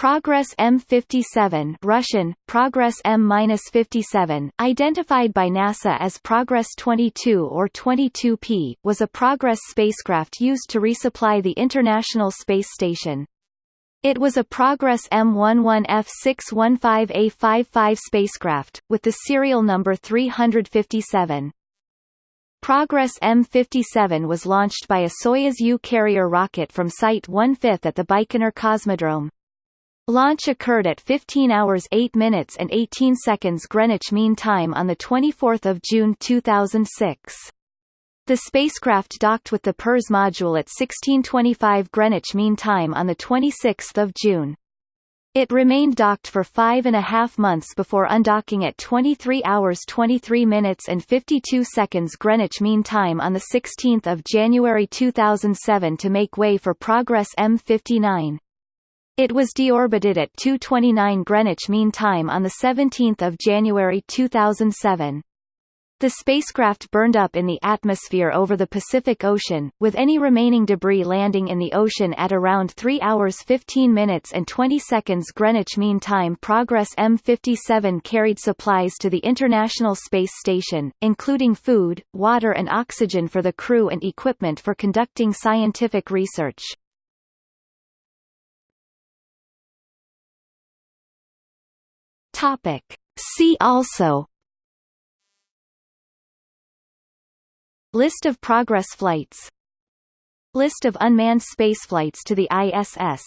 Progress M57 Russian, Progress M-57, identified by NASA as Progress 22 or 22P, was a Progress spacecraft used to resupply the International Space Station. It was a Progress M11F615A55 spacecraft, with the serial number 357. Progress M57 was launched by a Soyuz U carrier rocket from Site 1/5 at the Baikonur Cosmodrome. Launch occurred at 15 hours 8 minutes and 18 seconds Greenwich Mean Time on 24 June 2006. The spacecraft docked with the Pirs module at 1625 Greenwich Mean Time on 26 June. It remained docked for five and a half months before undocking at 23 hours 23 minutes and 52 seconds Greenwich Mean Time on 16 January 2007 to make way for Progress M59. It was deorbited at 2:29 Greenwich Mean Time on the 17th of January 2007. The spacecraft burned up in the atmosphere over the Pacific Ocean, with any remaining debris landing in the ocean at around 3 hours 15 minutes and 20 seconds Greenwich Mean Time. Progress M57 carried supplies to the International Space Station, including food, water and oxygen for the crew and equipment for conducting scientific research. Topic. See also List of Progress flights List of unmanned spaceflights to the ISS